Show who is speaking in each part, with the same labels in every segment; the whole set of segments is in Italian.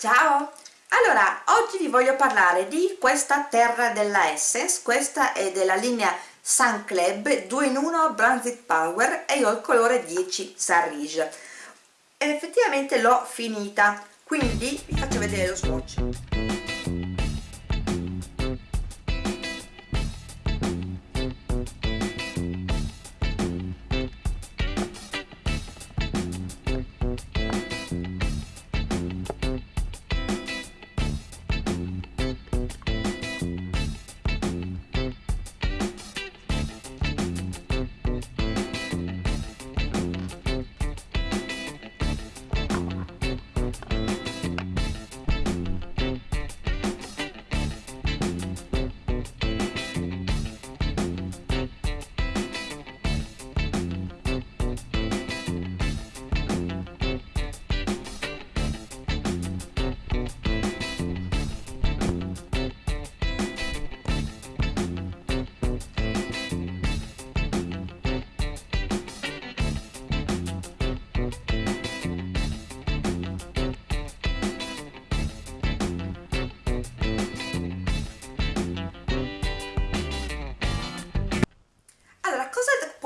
Speaker 1: Ciao! Allora, oggi vi voglio parlare di questa terra della Essence, questa è della linea Sun Club 2 in 1 Bronzing Power e io ho il colore 10 Sarige. Effettivamente l'ho finita, quindi vi faccio vedere lo swatch.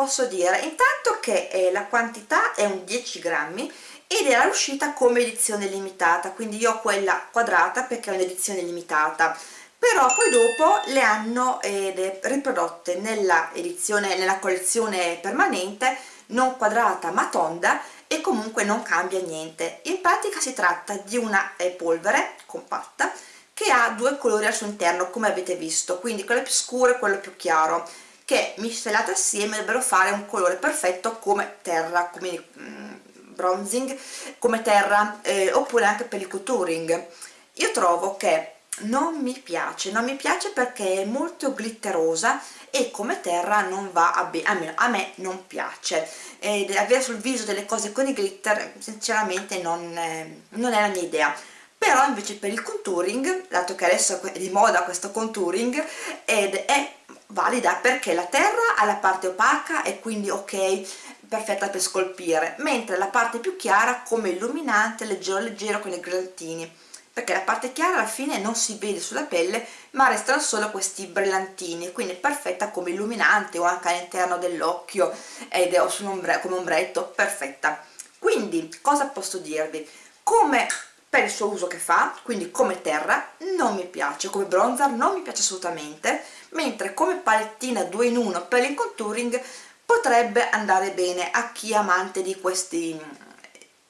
Speaker 1: Posso dire intanto che eh, la quantità è un 10 grammi ed era uscita come edizione limitata quindi io ho quella quadrata perché è un'edizione limitata. Però poi dopo le hanno eh, riprodotte nella edizione nella collezione permanente non quadrata ma tonda e comunque non cambia niente. In pratica si tratta di una eh, polvere compatta che ha due colori al suo interno come avete visto quindi quello più scuro e quello più chiaro che miscelate assieme dovrebbero fare un colore perfetto come terra, come mm, bronzing, come terra, eh, oppure anche per il contouring. Io trovo che non mi piace, non mi piace perché è molto glitterosa e come terra non va a bene, almeno a me non piace. Ed avere sul viso delle cose con i glitter sinceramente non, eh, non è la mia idea però invece per il contouring, dato che adesso è di moda questo contouring, ed è valida perché la terra ha la parte opaca e quindi ok perfetta per scolpire mentre la parte più chiara come illuminante leggero leggero con i brillantini perché la parte chiara alla fine non si vede sulla pelle ma restano solo questi brillantini quindi è perfetta come illuminante o anche all'interno dell'occhio ed è ombre come ombretto perfetta. Quindi cosa posso dirvi? Come per il suo uso che fa quindi come terra non mi piace come bronzer non mi piace assolutamente mentre come palettina 2 in 1 per il contouring potrebbe andare bene a chi è amante di questi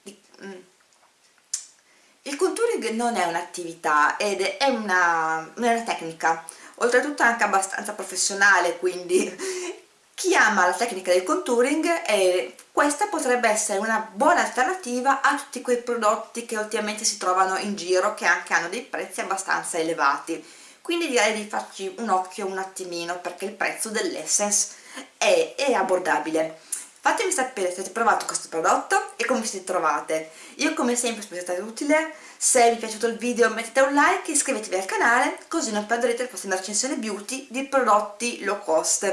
Speaker 1: di, mm. il contouring non è un'attività ed è una, una tecnica oltretutto anche abbastanza professionale quindi chi ama la tecnica del contouring eh, questa potrebbe essere una buona alternativa a tutti quei prodotti che ultimamente si trovano in giro che anche hanno dei prezzi abbastanza elevati. Quindi direi di farci un occhio un attimino perché il prezzo dell'Essence è, è abbordabile fatemi sapere se avete provato questo prodotto e come vi siete trovate. Io come sempre spero sia stato utile. Se vi è piaciuto il video mettete un like e iscrivetevi al canale così non perderete le prossime recensioni beauty di prodotti low cost.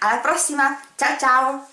Speaker 1: Alla prossima! Ciao ciao